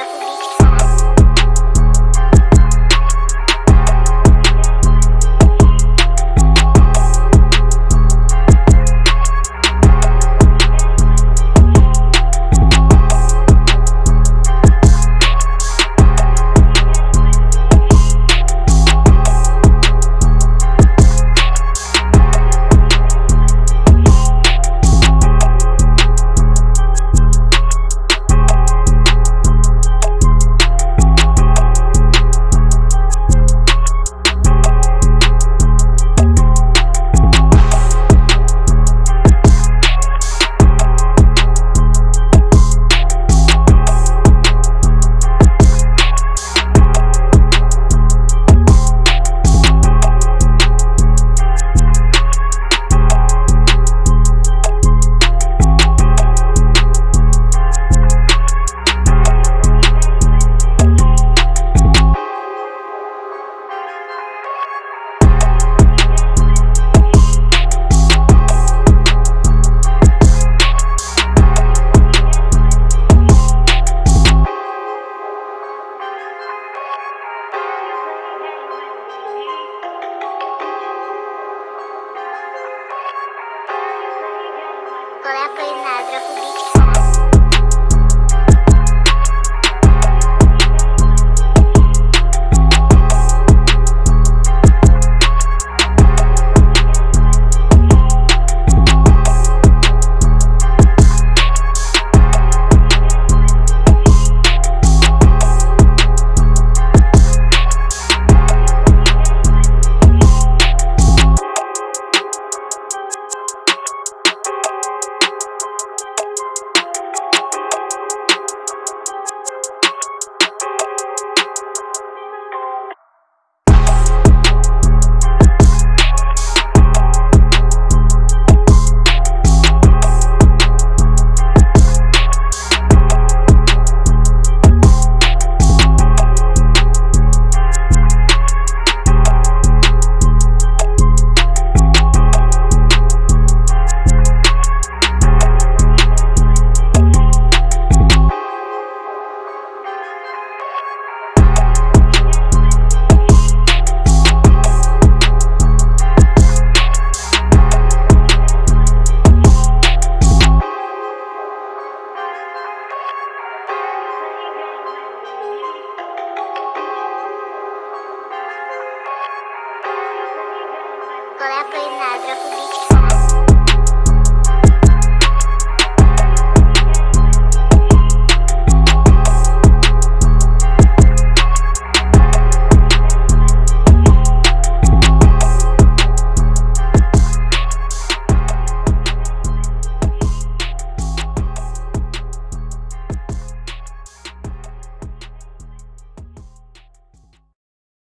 aku big Tetra Cubit. I'm not Publique.